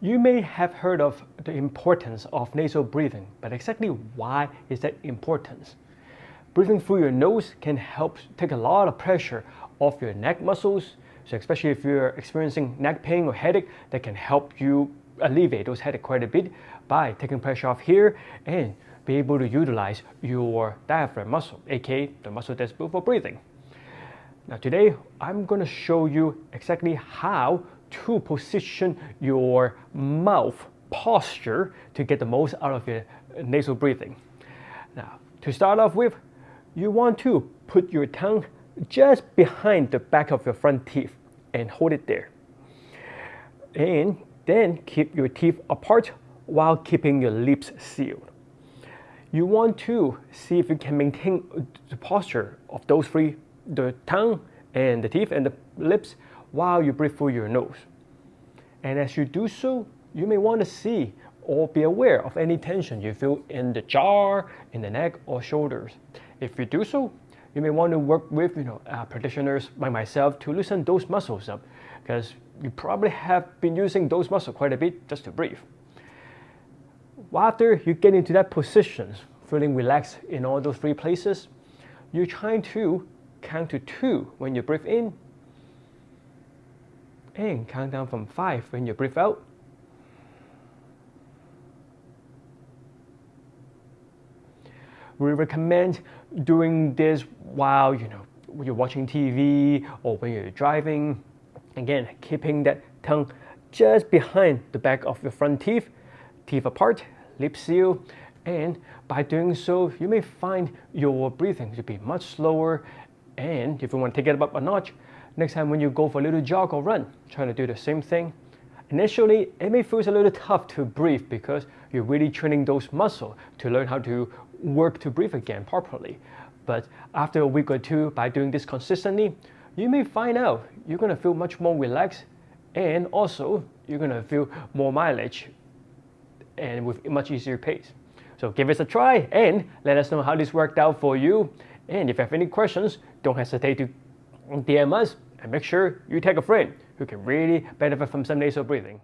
You may have heard of the importance of nasal breathing, but exactly why is that important? Breathing through your nose can help take a lot of pressure off your neck muscles, so especially if you're experiencing neck pain or headache, that can help you alleviate those headache quite a bit by taking pressure off here and be able to utilize your diaphragm muscle, aka the muscle that's built for breathing. Now today, I'm going to show you exactly how to position your mouth posture to get the most out of your nasal breathing. Now, to start off with, you want to put your tongue just behind the back of your front teeth and hold it there. And then keep your teeth apart while keeping your lips sealed. You want to see if you can maintain the posture of those three, the tongue and the teeth and the lips while you breathe through your nose. And as you do so, you may want to see or be aware of any tension you feel in the jaw, in the neck, or shoulders. If you do so, you may want to work with you know, uh, practitioners like myself to loosen those muscles up because you probably have been using those muscles quite a bit just to breathe. After you get into that position, feeling relaxed in all those three places, you're trying to count to two when you breathe in and count down from 5 when you breathe out. We recommend doing this while you know you're watching TV or when you're driving. Again, keeping that tongue just behind the back of your front teeth, teeth apart, lips sealed, and by doing so, you may find your breathing to be much slower. And if you want to take it up a notch, Next time when you go for a little jog or run, try to do the same thing. Initially, it may feel a little tough to breathe because you're really training those muscles to learn how to work to breathe again properly. But after a week or two, by doing this consistently, you may find out you're going to feel much more relaxed and also you're going to feel more mileage and with much easier pace. So give us a try and let us know how this worked out for you. And if you have any questions, don't hesitate to DM us and make sure you tag a friend who can really benefit from some nasal breathing.